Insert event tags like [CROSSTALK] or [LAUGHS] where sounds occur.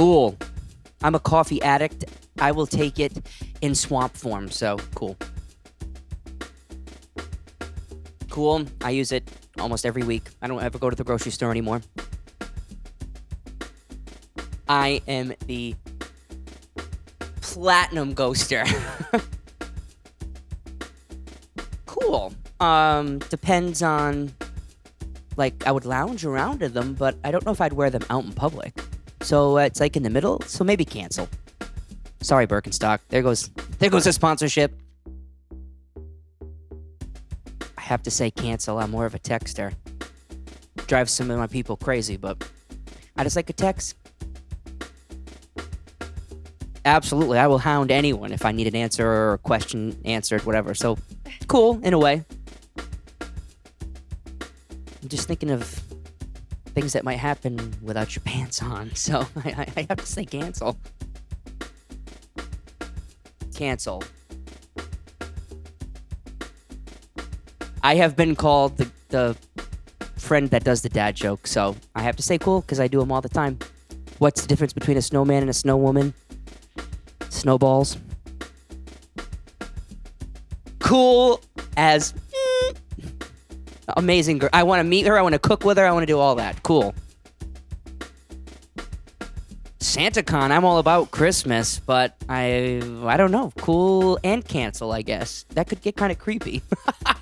Cool. I'm a coffee addict. I will take it in swamp form, so cool. Cool. I use it almost every week. I don't ever go to the grocery store anymore. I am the platinum ghoster. [LAUGHS] cool. Um, depends on like I would lounge around in them, but I don't know if I'd wear them out in public. So uh, it's like in the middle. So maybe cancel. Sorry, Birkenstock. There goes there goes the sponsorship. I have to say cancel. I'm more of a texter. Drives some of my people crazy, but I just like a text. Absolutely, I will hound anyone if I need an answer or a question answered, whatever. So cool in a way. I'm just thinking of things that might happen without your pants on, [LAUGHS] so I, I have to say cancel. Cancel. I have been called the, the friend that does the dad joke, so I have to say cool because I do them all the time. What's the difference between a snowman and a snowwoman? Snowballs. Cool as amazing girl. I want to meet her. I want to cook with her. I want to do all that. Cool. SantaCon, I'm all about Christmas, but I I don't know. Cool and cancel, I guess. That could get kind of creepy. [LAUGHS]